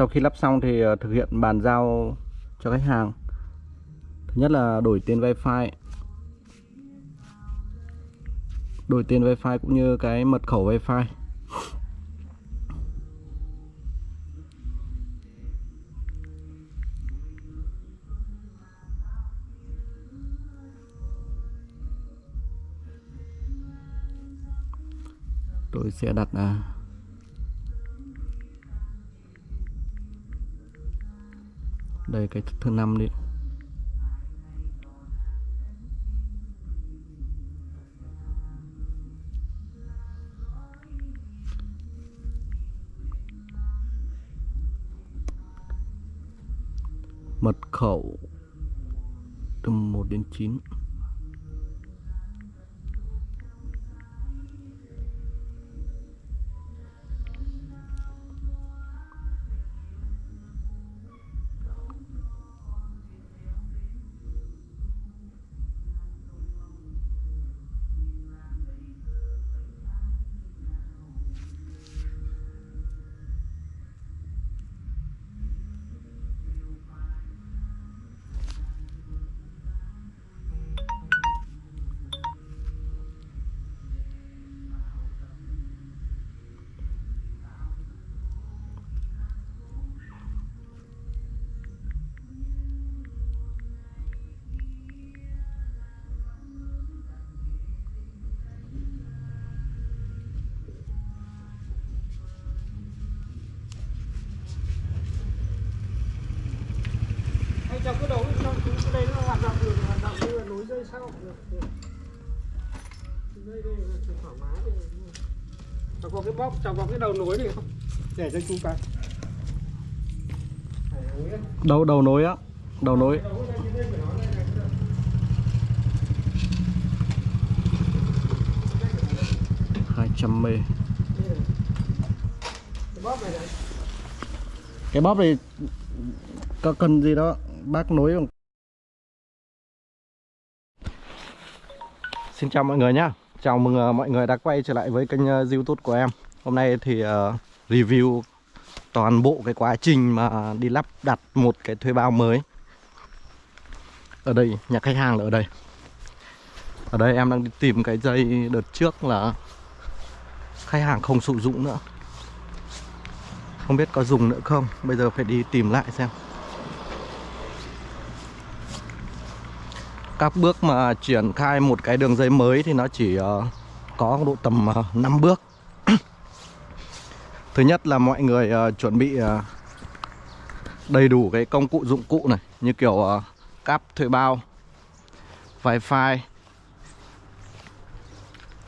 sau khi lắp xong thì ờ, thực hiện bàn giao cho khách hàng. Thứ nhất là đổi tên wifi. Đổi tên wifi cũng như cái mật khẩu wifi. Tôi sẽ đặt là đây cái thứ năm đi. Mật khẩu từ 1 đến 9 Trong cái đầu trong cái đây nó hoạt động được hoạt động như là nối dây sau được được. Dây đây là thoải mái. Cháu có cái bóp, cháu có cái đầu nối này không? Để cho chú cái. Đầu đầu nối á đầu nối đầu. 200 mê. Cái bóp này này. cái bóp này có cần gì đó bác nối bằng Xin chào mọi người nhá. Chào mừng ờ, mọi người đã quay trở lại với kênh ờ, youtube của em. Hôm nay thì ờ, review toàn bộ cái quá trình mà đi lắp đặt một cái thuê bao mới. Ở đây, nhà khách hàng là ở đây. Ở đây em đang đi tìm cái dây đợt trước là khách hàng không sử dụng nữa. Không biết có dùng nữa không? Bây giờ phải đi tìm lại xem. Các bước mà triển khai một cái đường dây mới thì nó chỉ ờ, có độ tầm ờ, uh, 5 bước. Thứ nhất là mọi người ờ, chuẩn bị đầy đủ cái công cụ dụng cụ này Như kiểu cáp thuê bao, wifi,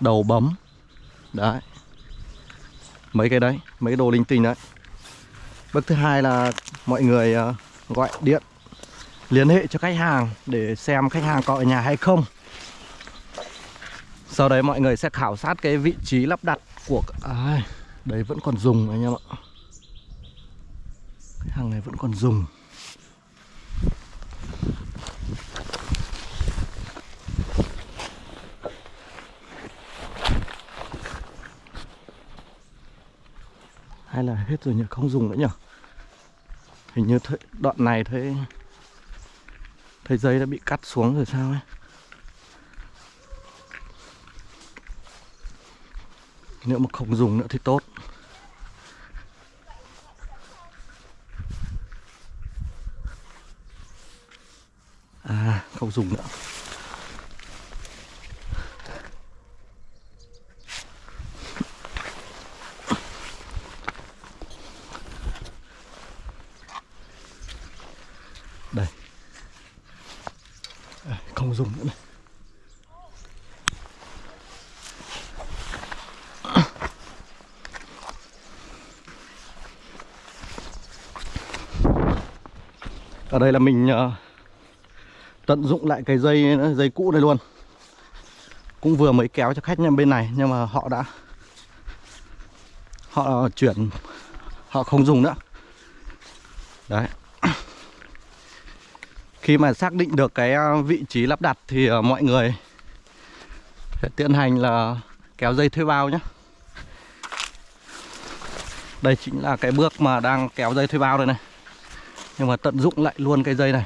đầu bấm. Đấy. Mấy cái đấy, mấy đồ linh tinh đấy. Bước thứ hai là mọi người gọi điện liên hệ cho khách hàng để xem khách hàng có ở nhà hay không. Sau đấy mọi người sẽ khảo sát cái vị trí lắp đặt của à, đấy vẫn còn dùng anh em ạ. Cái hàng này vẫn còn dùng. Hay là hết rồi nhỉ? Không dùng nữa nhỉ? Hình như th đoạn này thấy thấy dây đã bị cắt xuống rồi sao ấy? Nếu mà không dùng nữa thì tốt. À không dùng nữa đây Đây, không dùng nữa này ở đây là mình ờ, tận dụng lại cái dây dây cũ này luôn. Cũng vừa mới kéo cho khách nhà bên này, nhưng mà họ đã, họ chuyển, họ không dùng nữa. Đấy. Khi mà xác định được cái ờ, vị trí lắp đặt thì ờ, mọi người sẽ tiến hành là kéo dây thuê bao nhé. Đây chính là cái bước mà đang kéo dây thuê bao đây này. Nhưng mà tận dụng lại luôn cái dây này.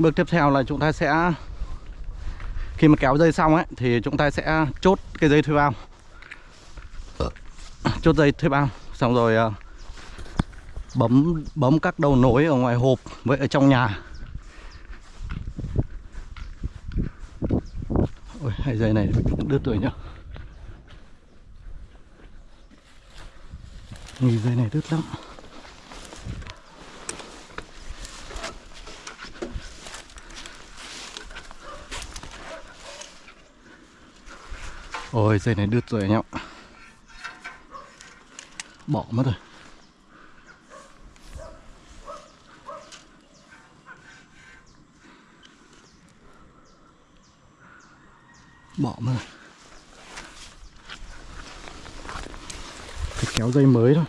Bước tiếp theo là chúng ta sẽ Khi mà kéo dây xong ấy Thì chúng ta sẽ chốt cái dây thuê bao. Chốt dây thuê bao Xong rồi ờ, Bấm bấm các đầu nối ở ngoài hộp Với ở trong nhà. Ôi hai dây này đứt rồi nhá. Nghi dây này đứt lắm Ôi dây này đứt rồi anh em ạ. Bỏ mất rồi. Bỏ mất rồi. Phải kéo dây mới thôi.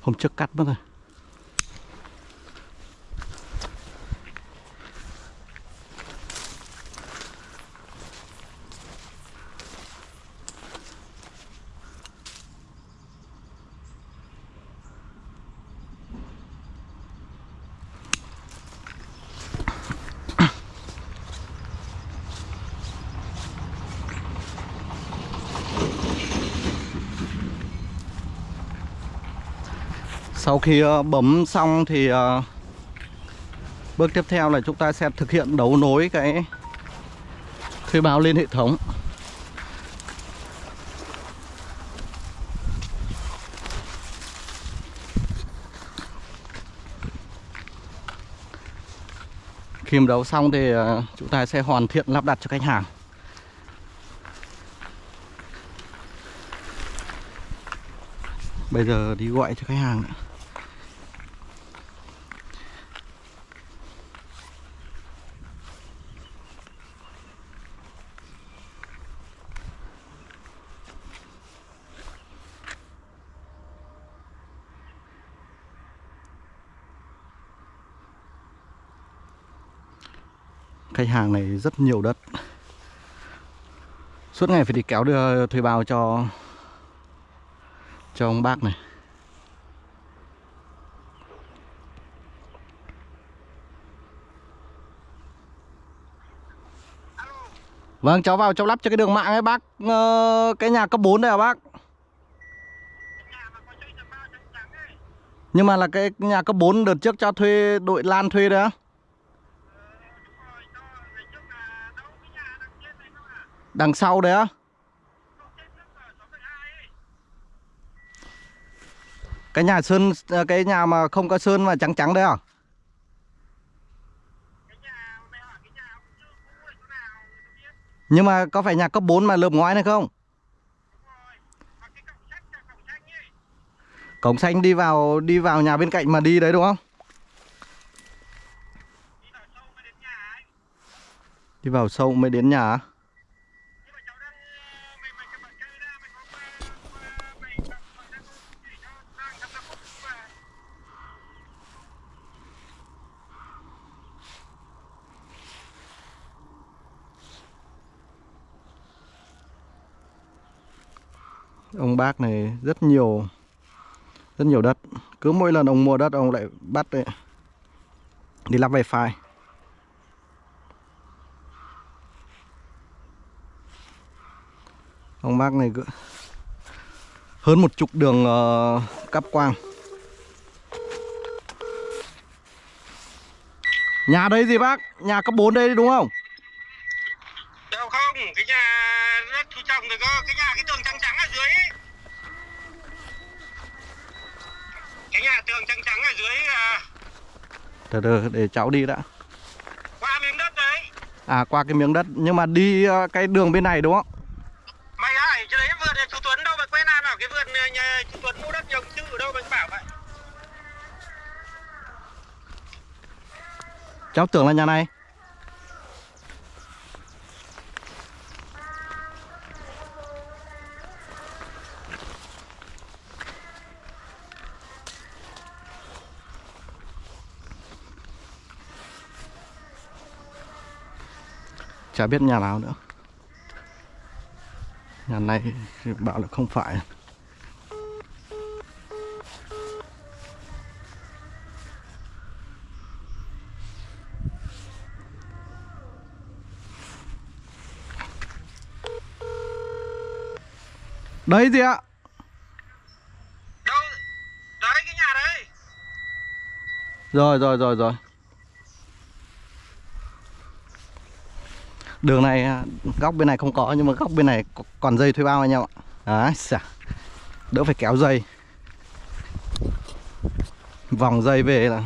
Hôm trước cắt mất rồi. Sau khi ờ, bấm xong thì ờ, bước tiếp theo là chúng ta sẽ thực hiện đấu nối cái thuê bao lên hệ thống. Khi mà đấu xong thì ờ, chúng ta sẽ hoàn thiện lắp đặt cho khách hàng. Bây giờ đi gọi cho khách hàng nữa. Khách hàng này rất nhiều đất. Suốt ngày phải đi kéo đưa thuê bao cho cho ông bác này. Vâng cháu vào, cháu lắp cho cái đường mạng ấy, bác ờ, Cái nhà cấp 4 đây à bác? Nhưng mà là cái nhà cấp 4 đợt trước cho thuê, đội Lan thuê đấy á. Đằng sau đấy á Cái nhà sơn, cái nhà mà không có sơn mà trắng trắng đấy à? Nhưng mà có phải nhà cấp 4 mà lợp ngoái này không? Cổng xanh đi vào đi vào nhà bên cạnh mà đi đấy đúng không? Đi vào sâu mới đến nhà á? Ông bác này rất nhiều Rất nhiều đất Cứ mỗi lần ông mua đất ông lại bắt đấy, Đi lắp wifi Ông bác này cứ Hơn một chục đường uh, cắp quang Nhà đây gì bác? Nhà cấp 4 đây đúng không? Đâu không, cái nhà rất chú trọng rồi cơ, cái nhà cái tường trắng trắng ở dưới ấy nhà tường trắng trắng ở dưới à, từ từ để cháu đi đã. qua miếng đất đấy. À qua cái miếng đất nhưng mà đi ờ, cái đường bên này đúng không? Mày hỏi chứ đấy vườn chú Tuấn đâu mà quen ai bảo cái vườn nhà, chú Tuấn mua đất trồng chữ ở đâu mày bảo vậy? Cháu tưởng là nhà này chả biết nhà nào nữa. Nhà này thì bảo là không phải. Đấy gì ạ? Đâu đấy cái nhà đấy? Rồi rồi rồi rồi đường này, góc bên này không có, nhưng mà góc bên này còn dây thuê bao anh em ạ. Đấy, xả. đỡ phải kéo dây. Vòng dây về là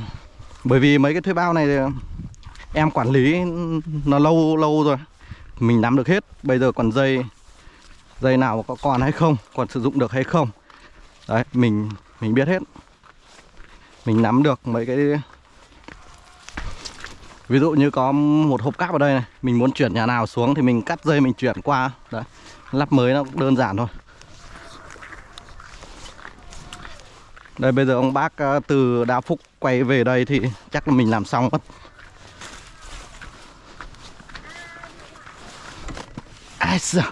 bởi vì mấy cái thuê bao này thì em quản lý nó lâu lâu rồi. Mình nắm được hết. Bây giờ còn dây dây nào có còn hay không, còn sử dụng được hay không. Đấy, mình mình biết hết. Mình nắm được mấy cái ví dụ như có một hộp cáp ở đây này, mình muốn chuyển nhà nào xuống thì mình cắt dây mình chuyển qua. Đấy, lắp mới nó cũng đơn giản thôi. Đây, bây giờ ông bác ờ, từ Đa Phúc quay về đây thì chắc là mình làm xong mất. Ai giời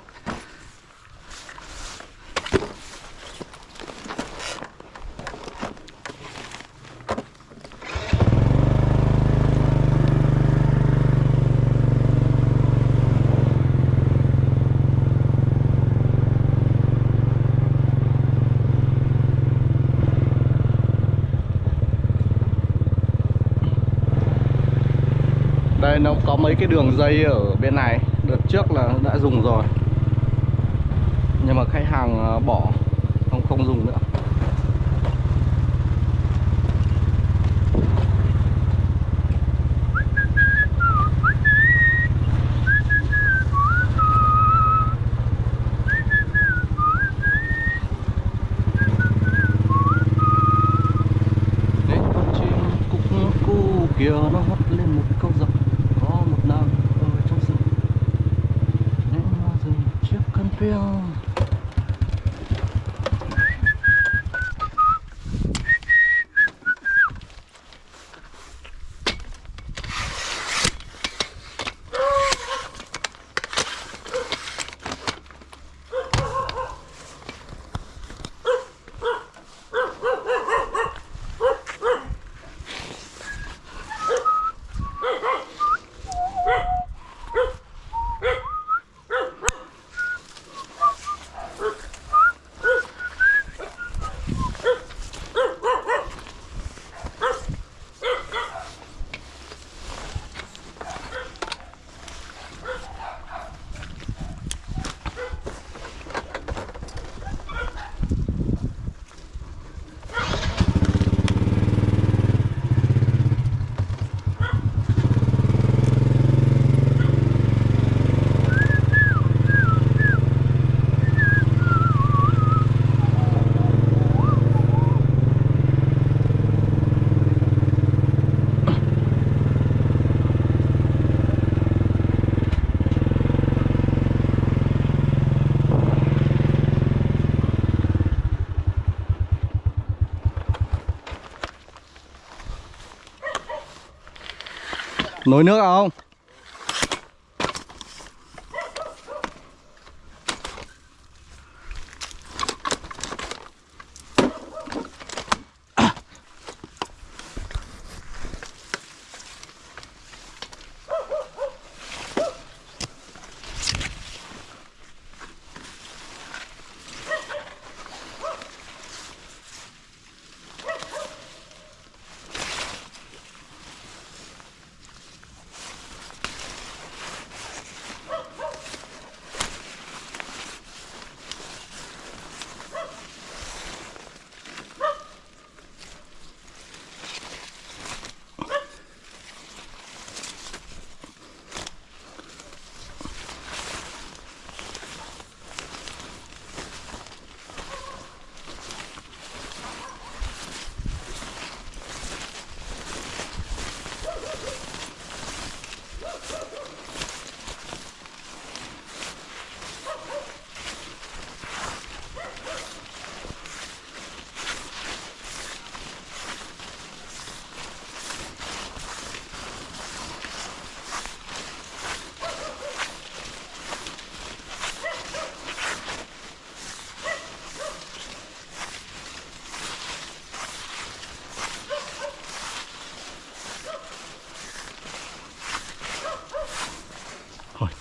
Đây, nó có mấy cái đường dây ở bên này. Đợt trước là đã dùng rồi. Nhưng mà khách hàng à, bỏ, Không không dùng nữa Đấy, con chim cúc cu kia nó hót lên một câu giọng có một nàng ở trong rừng nên hoa rừng chiếc khăn piêu Nồi nước không?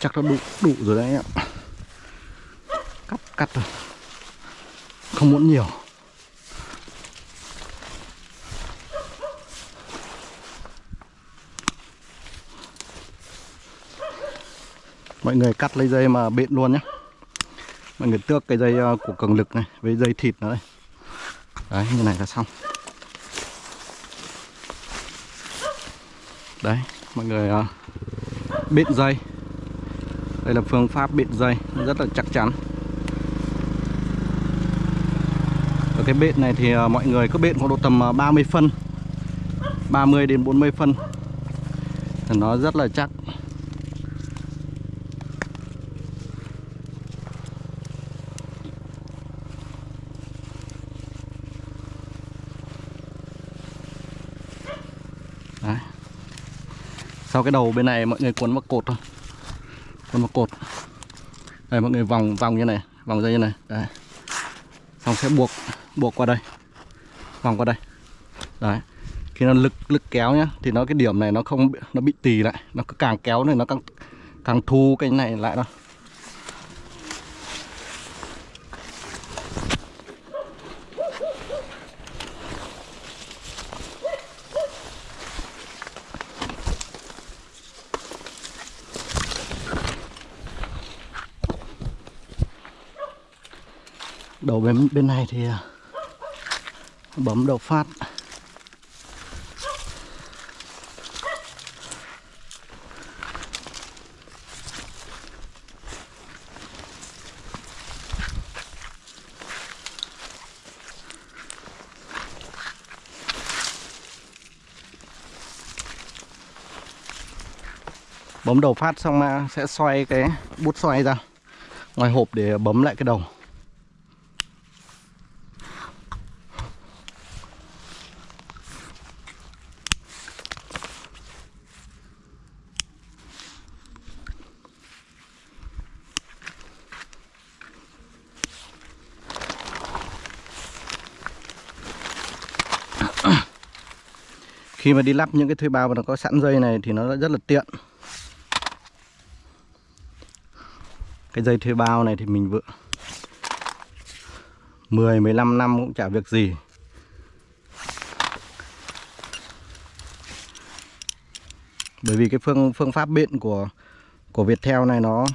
Chắc nó đủ đủ rồi đấy em cắt cắt rồi không muốn nhiều. Mọi người cắt lấy dây mà bện luôn nhé. Mọi người tước cái dây ờ, của cường lực này với dây thịt nữa đây. Đấy như này là xong. Đấy mọi người uh, bện dây đây là phương pháp bịt dây, rất là chắc chắn. Ở cái bện này thì à, mọi người cứ bện khoảng độ tầm à, 30 phân 30 đến 40 phân. Thì nó rất là chắc. Đấy. Sau cái đầu bên này mọi người cuốn vào cột thôi còn một cột. Đây, mọi người vòng vòng như này, Vòng dây như này. Đấy. Xong sẽ buộc buộc qua đây. Vòng qua đây. Đấy. Khi nó lực lực kéo nhá, Thì nó, cái điểm này nó không nó bị tì lại. Nó cứ càng kéo này nó càng càng thu cái này lại đâu bên bên này thì à, bấm đầu phát. Bấm đầu phát xong à, sẽ xoay cái, bút xoay ra ngoài hộp để bấm lại cái đầu khi mà đi lắp những cái thuê bao mà nó có sẵn dây này thì nó rất là tiện. Cái dây thuê bao này thì mình vừa 10 15 năm cũng chả việc gì. Bởi vì cái phương phương pháp biện của của Viettel này nó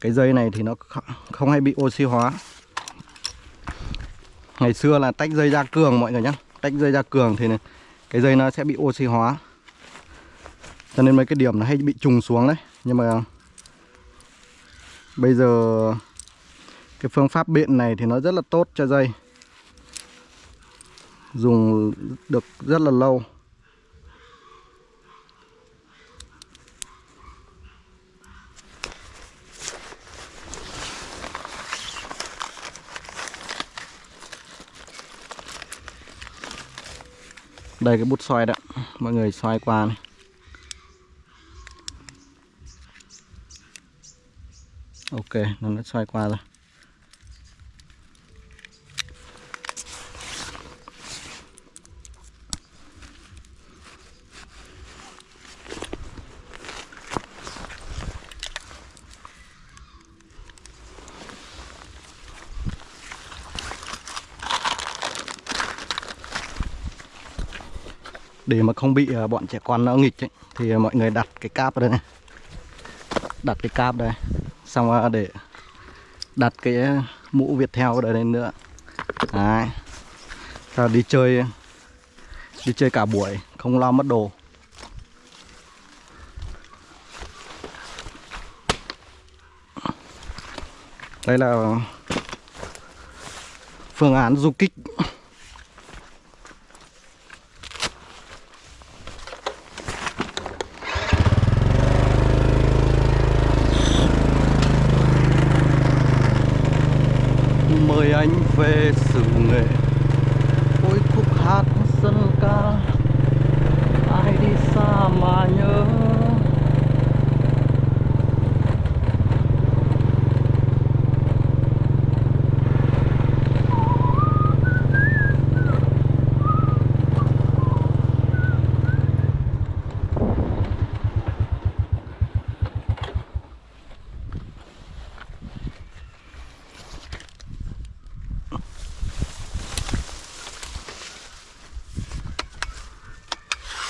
cái dây này thì nó không, không hay bị oxy hóa. Ngày xưa là tách dây ra cường mọi người nhé tách dây ra cường thì này, cái dây nó sẽ bị oxy hóa. Cho nên mấy cái điểm nó hay bị trùng xuống đấy. Nhưng mà bây giờ cái phương pháp biện này thì nó rất là tốt cho dây. Dùng được rất là lâu. Đây, cái bút xoay đó. Mọi người xoay qua này. Ok, nó đã xoay qua rồi. Để mà không bị ờ, bọn trẻ con nó nghịch ấy, thì mọi người đặt cái cáp ở đây này. Đặt cái cáp đây. Xong để đặt cái mũ việt ở đây nữa. Đấy. Ta đi chơi đi chơi cả buổi không lo mất đồ. Đây là phương án du kích mời anh về sự nghệ ôi khúc hát dân ca ai đi xa mà nhớ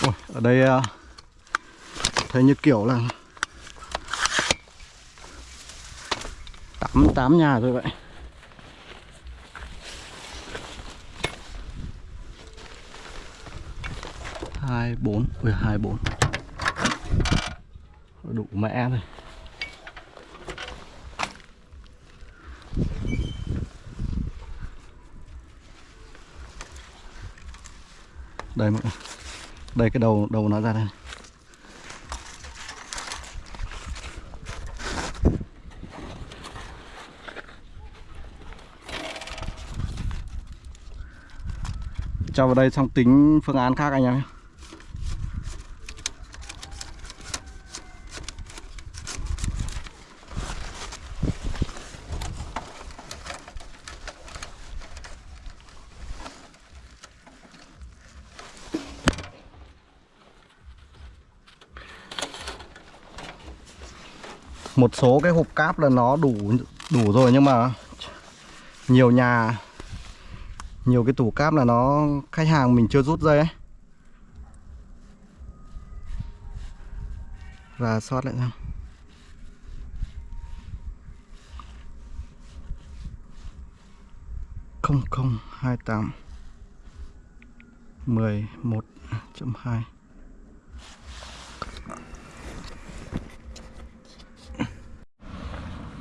Ôi, ở đây ờ, thấy như kiểu là tám tám nhà rồi vậy. Hai bốn, ui, hai bốn. Đủ mẹ rồi. Đây mọi người. Đây cái đầu đầu nó ra đây cho vào đây xong tính phương án khác anh em nhé. Một số cái hộp cáp là nó đủ đủ rồi nhưng mà nhiều nhà nhiều cái tủ cáp là nó khách hàng mình chưa rút dây ấy. Và soát lại xem. Không không hai tám mười một chấm hai.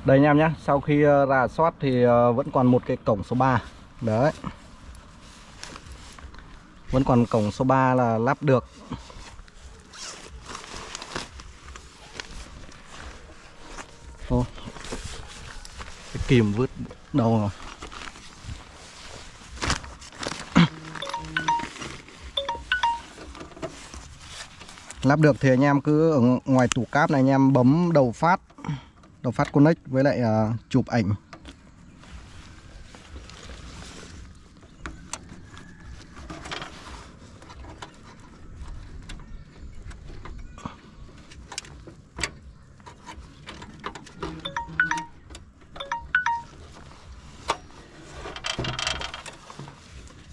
Đây anh em nhé, sau khi ờ, rà soát thì ờ, vẫn còn một cái cổng số 3 Đấy. Vẫn còn cổng số 3 là lắp được. Ô. Cái kìm vứt đâu rồi? Lắp được thì anh em cứ ở ngoài tủ cáp này anh em bấm đầu phát đầu phát connect với lại uh, chụp ảnh.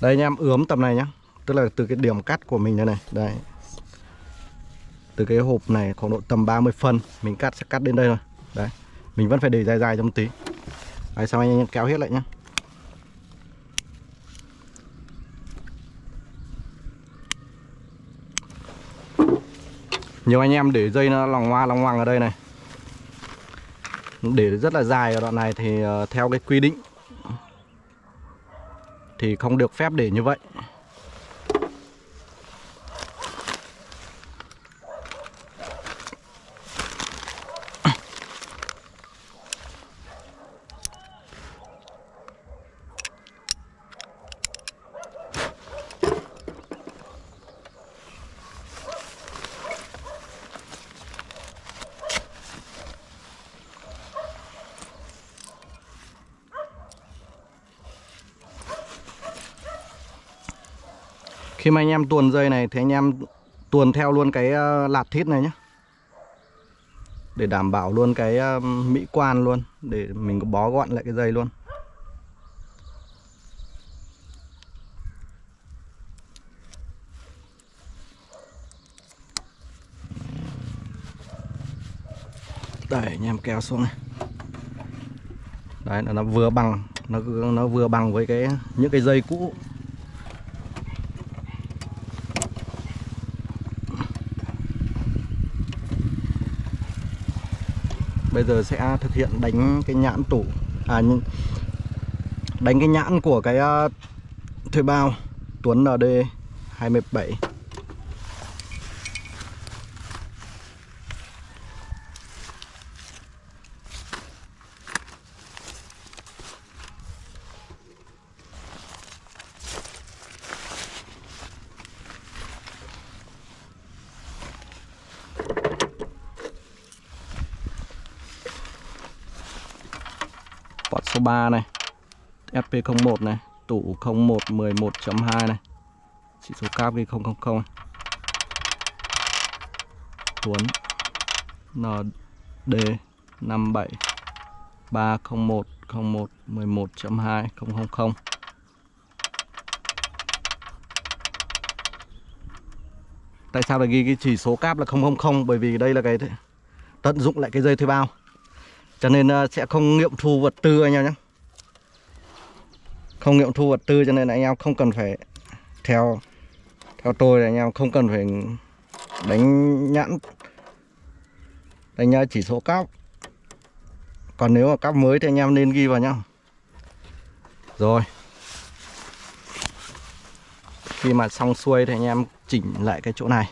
Đây anh em, ướm tầm này nhá. Tức là từ cái điểm cắt của mình đây này. Đây. Từ cái hộp này khoảng độ tầm 30 phân, Mình cắt, sẽ cắt đến đây thôi. Đấy. Mình vẫn phải để dài dài trong tí. Đấy, xong anh em kéo hết lại nhá. Nhiều anh em để dây nó lòng hoa, lòng ngoằng ở đây này. Để rất là dài ở đoạn này thì ờ, theo cái quy định thì không được phép để như vậy. Khi mà anh em tuồn dây này thì anh em tuồn theo luôn cái ờ, lạt thít này nhé Để đảm bảo luôn cái ờ, mỹ quan luôn, Để mình có bó gọn lại cái dây luôn. Đây, anh em kéo xuống này. Đấy là nó vừa bằng, Nó nó vừa bằng với cái, những cái dây cũ. Bây giờ sẽ thực hiện đánh cái nhãn tủ À Đánh cái nhãn của cái à, thuê bao, Tuấn ND 27 Port số 3 này FP01 này, Tủ 01 11.2 này Chỉ số cáp ghi 000 này. Tuấn ND 57 301 01 11.2 000 Tại sao lại ghi cái chỉ số cáp là 000 bởi vì đây là cái tận dụng lại cái dây thuê bao. Cho nên ờ, sẽ không nghiệm thu vật tư anh em nhé. Không nghiệm thu vật tư cho nên là anh em không cần phải theo theo tôi là anh em không cần phải đánh nhãn, đánh chỉ số cáp. Còn nếu mà cáp mới thì anh em nên ghi vào nhá. Rồi. Khi mà xong xuôi thì anh em chỉnh lại cái chỗ này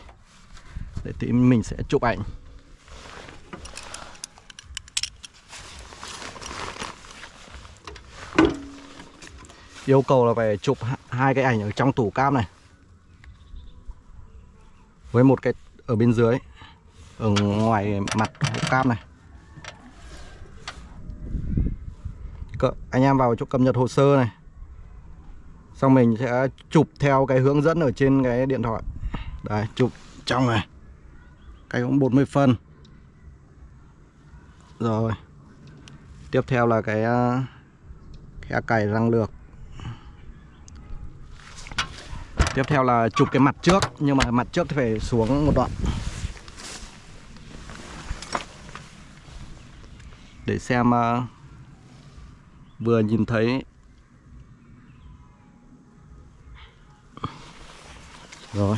để tí mình sẽ chụp ảnh yêu cầu là phải chụp hai cái ảnh ở trong tủ cam này. Với một cái ở bên dưới, ở ngoài mặt hộp cam này. Anh em vào chỗ cập nhật hồ sơ này. Xong mình sẽ chụp theo cái hướng dẫn ở trên cái điện thoại. Đấy, chụp trong này. Cái cũng 40 phân. Rồi. Tiếp theo là cái à, khe cày răng lược tiếp theo là chụp cái mặt trước nhưng mà mặt trước thì phải xuống một đoạn. Để xem uh, vừa nhìn thấy. Rồi.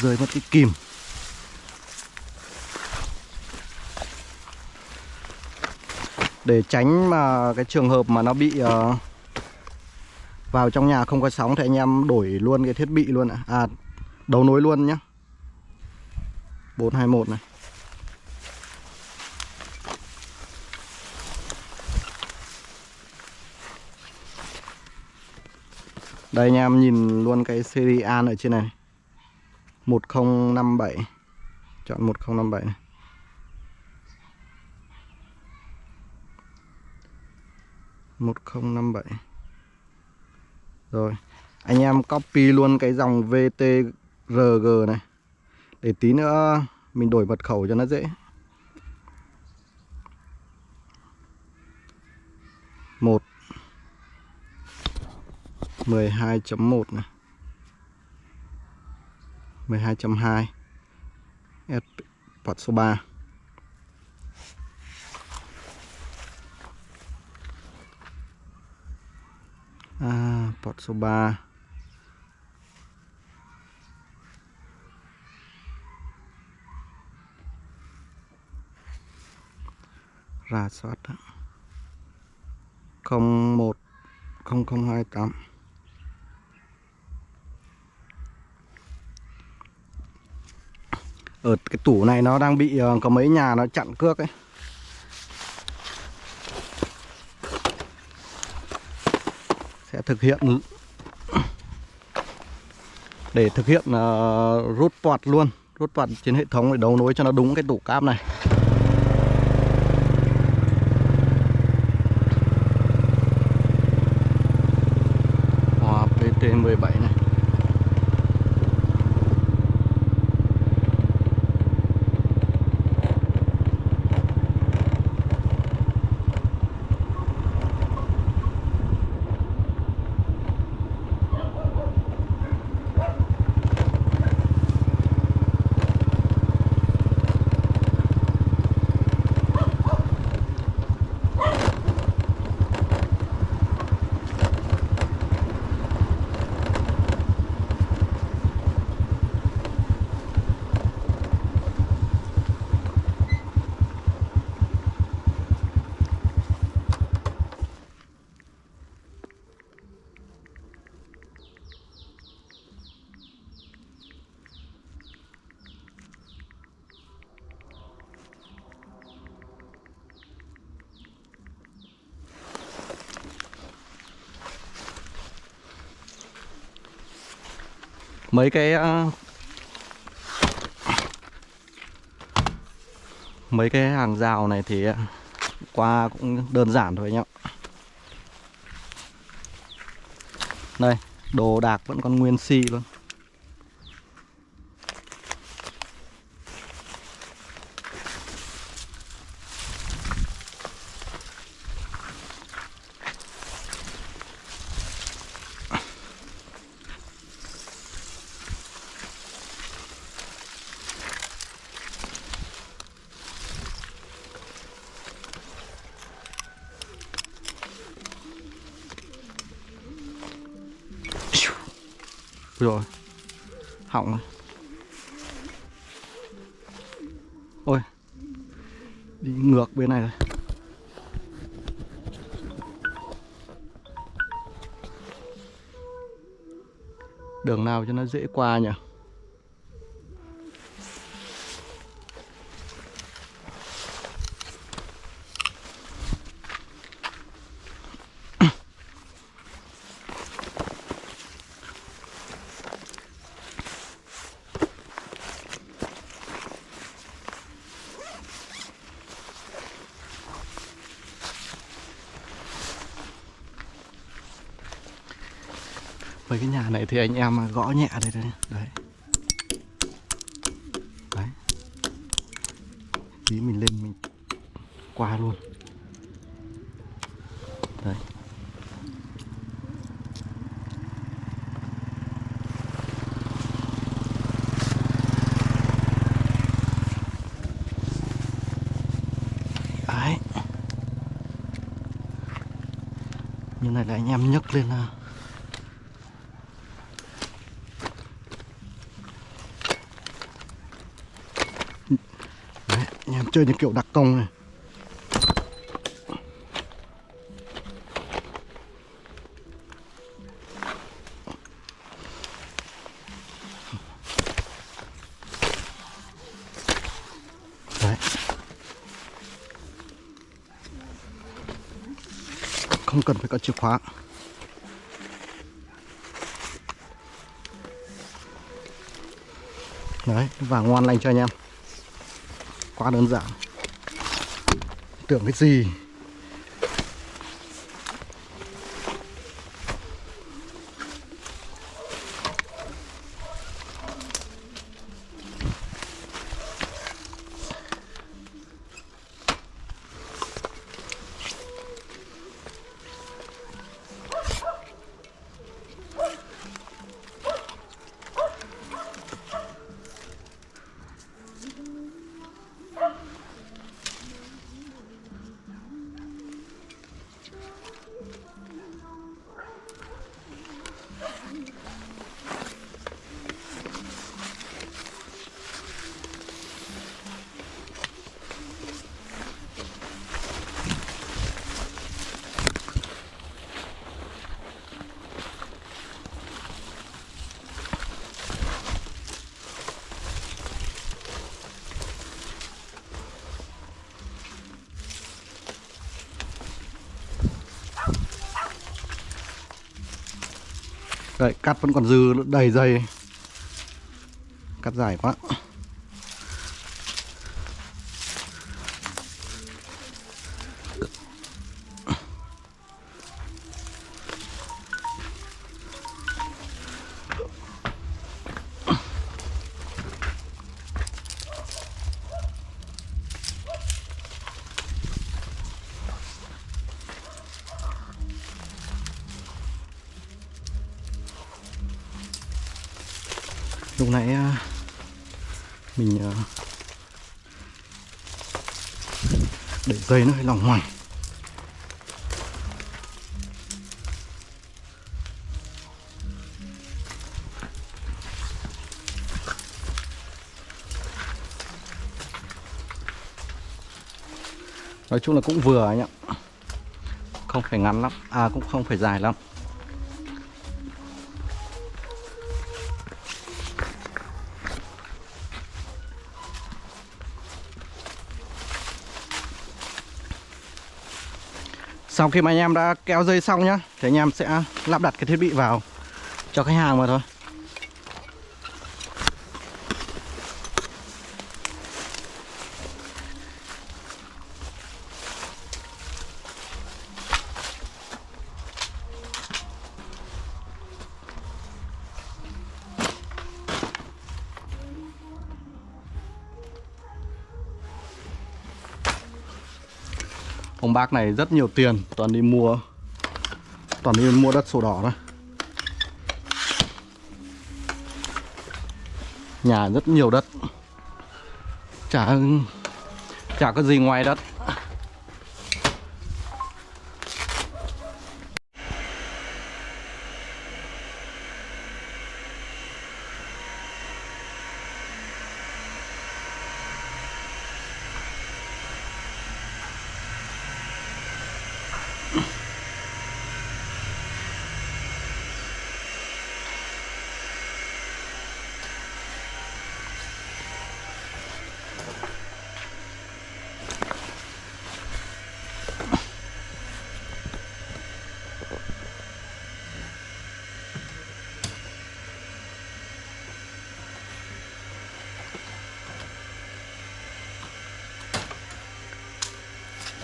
Rơi mất cái kìm. Để tránh mà cái trường hợp mà nó bị uh, vào trong nhà không có sóng thì anh em đổi luôn cái thiết bị luôn ạ. À đấu nối luôn nhá. 421 này. Đây anh em nhìn luôn cái serial ở trên này. 1057 Chọn 1057 này. Một không năm bảy. Rồi, Anh em copy luôn cái dòng VTRG này. Để tí nữa mình đổi mật khẩu cho nó dễ. 1 12.1 này. 12.2 S port số 3 à, port số 3 rà soát 01 0028 ở cái tủ này nó đang bị uh, có mấy nhà nó chặn cước ấy. Thực hiện để thực hiện uh, rút port luôn rút port trên hệ thống để đấu nối cho nó đúng cái tủ cáp này. Hòa PT17 này. Mấy cái ờ, mấy cái hàng rào này thì ờ, qua cũng đơn giản thôi anh đây, đồ đạc vẫn còn nguyên si luôn. Rồi. Hỏng rồi. Ôi, đi ngược bên này rồi. Đường nào cho nó dễ qua nhỉ mấy cái nhà này thì anh em gõ nhẹ đây đấy đấy đấy. Tí mình lên mình qua luôn. Đấy. Đấy. Như này là anh em nhấc lên là Đấy, anh em chơi những kiểu đặc công này. Đấy. Không cần phải có chìa khóa. Đấy, và ngoan lành cho anh em quá đơn giản. Tưởng cái gì? Đấy, cắt vẫn còn dư đầy dây. Cắt dài quá. Mình ờ, để dây nó hơi lỏng hoành. Nói chung là cũng vừa anh ạ. Không phải ngắn lắm à cũng không phải dài lắm. Sau khi mà anh em đã kéo dây xong nhá, Thì anh em sẽ lắp đặt cái thiết bị vào Cho khách hàng mà thôi. Bác này rất nhiều tiền, Toàn đi mua, Toàn đi mua đất sổ đỏ thôi. Nhà rất nhiều đất. Chả Chả có gì ngoài đất.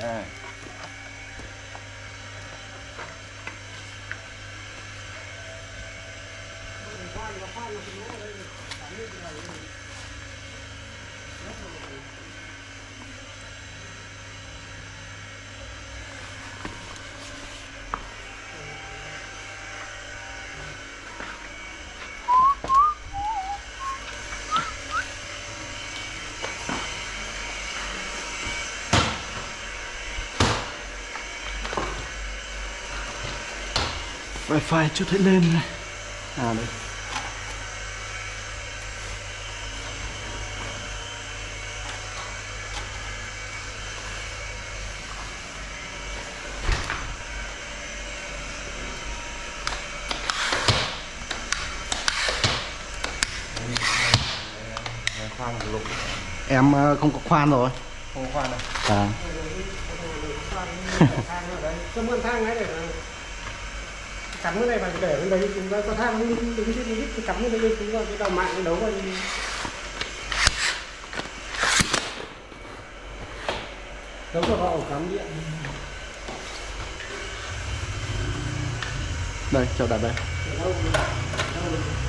Đây. Wi-Fi chưa thấy lên này À đây Em ờ, không có khoan rồi Không khoan này. À Cho mượn thang ấy để cắm cái này vào để bên đấy chúng ta có thang đứng đứng đứng trên đít thì cắm cái đấy chúng ta cái đầu mạng đấu vào đấu vào ổ cắm điện. Đây, cho đặt đây.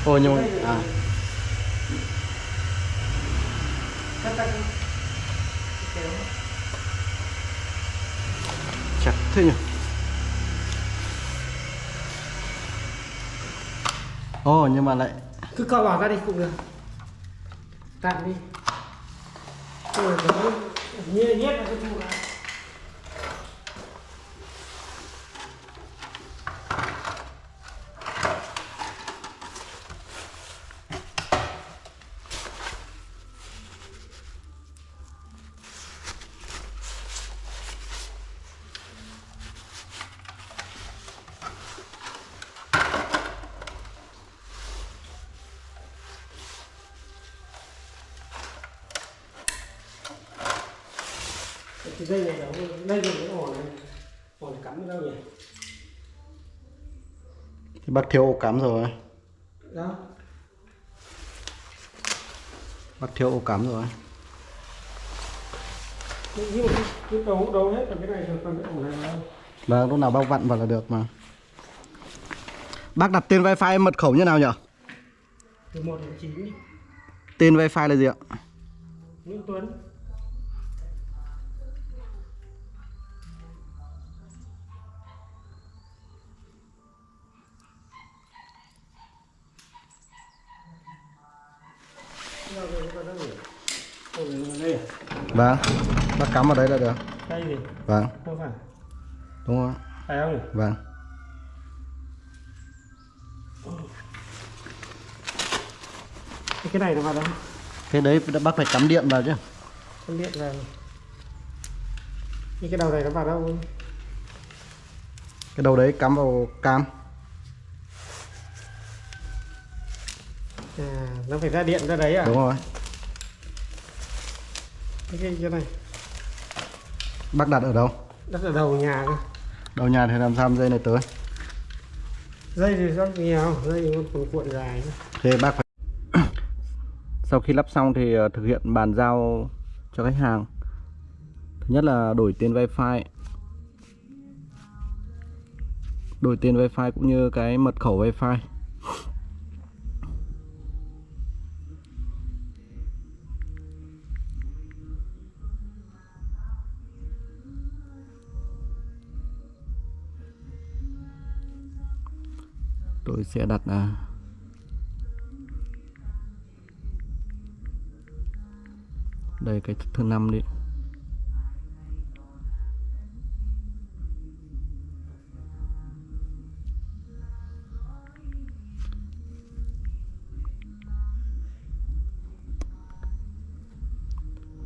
Ôi nhưng mà à, chặt thế nhỉ Ồ, nhưng mà lại cứ co bỏ ra đi, cũng được. Tạm đi. Rồi như nhét nhét vào cái trụ này cái dây này đấu đây là cái ổ này. Ổ này cắm đâu nhỉ? Thì bác thiếu ổ cắm rồi. Đó. Bác thiếu ổ cắm rồi. Nhưng mà cái, cái đấu đấu hết rồi cái này rồi còn cái ổ này đâu? Vâng, lúc nào bác vặn vào là được mà. Bác đặt tên wifi mật khẩu như nào nhỉ? từ đến Tên wifi là gì ạ? Nguyễn Tuấn Vâng. Bác cắm vào đấy là được. Đây gì? Vâng, không phải. Đúng rồi phải không nhỉ? Vâng. Cái này nó vào đâu? Cái đấy bác phải cắm điện vào chứ. Con điện vào. Như cái đầu này nó vào đâu? Cái đầu đấy cắm vào cam. À nó phải ra điện ra đấy à? Đúng rồi cái này Bác đặt ở đâu? đất ở đầu nhà cơ. Đầu nhà thì làm sao dây này tới? Dây thì rất nhiều dây còn cuộn dài. Thế bác phải Sau khi lắp xong thì ờ, thực hiện bàn giao cho khách hàng. Thứ nhất là đổi tên wifi. Đổi tên wifi cũng như cái mật khẩu wifi Tôi sẽ đặt là đây, cái thứ năm đi.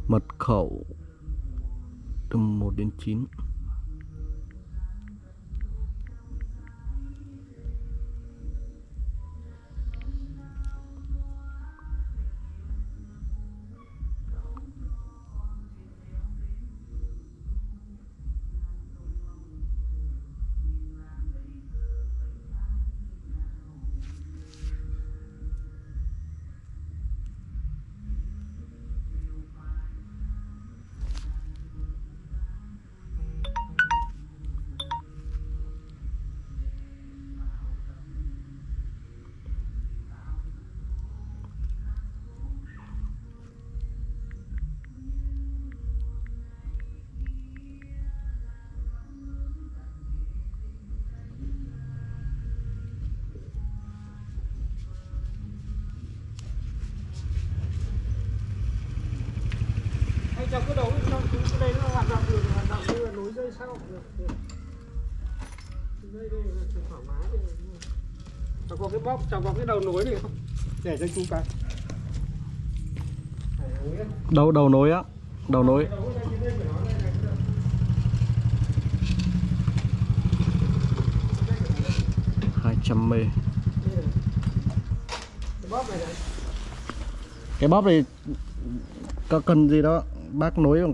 Mật khẩu từ 1 đến 9 cháu cứ đấu cho chú cái đây nó hoạt động được hoạt động như là nối dây sau. Được được. đây đây là thoải mái đây cháu có cái bóp cháu có cái đầu nối này không? Để cho chú cái. Đầu đầu nối á. Đầu nối. Đầu. 200 mê. Cái bóp này này. Cái bóp này có cần gì đó bác nối bằng